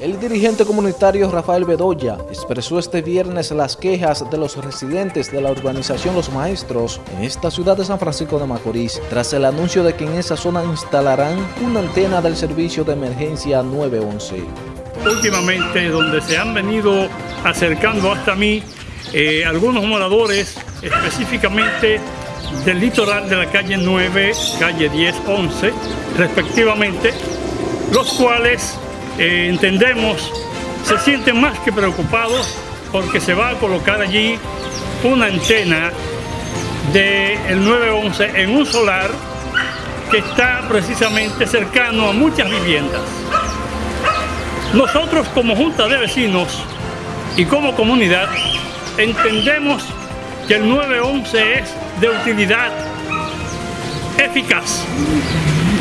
El dirigente comunitario Rafael Bedoya expresó este viernes las quejas de los residentes de la urbanización Los Maestros en esta ciudad de San Francisco de Macorís, tras el anuncio de que en esa zona instalarán una antena del servicio de emergencia 911. Últimamente, donde se han venido acercando hasta mí eh, algunos moradores, específicamente del litoral de la calle 9, calle 10, 11, respectivamente, los cuales eh, entendemos se sienten más que preocupados porque se va a colocar allí una antena del 911 en un solar que está precisamente cercano a muchas viviendas. Nosotros como Junta de Vecinos y como comunidad entendemos que el 911 es de utilidad eficaz.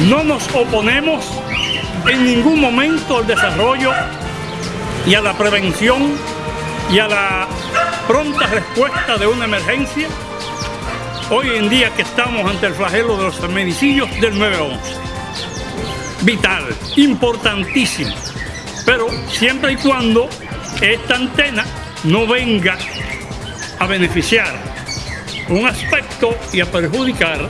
No nos oponemos en ningún momento al desarrollo y a la prevención y a la pronta respuesta de una emergencia, hoy en día que estamos ante el flagelo de los femicidios del 911. Vital, importantísimo, pero siempre y cuando esta antena no venga a beneficiar un aspecto y a perjudicar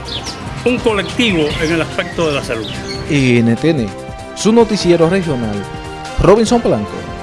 un colectivo en el aspecto de la salud. NTN su noticiero regional, Robinson Blanco.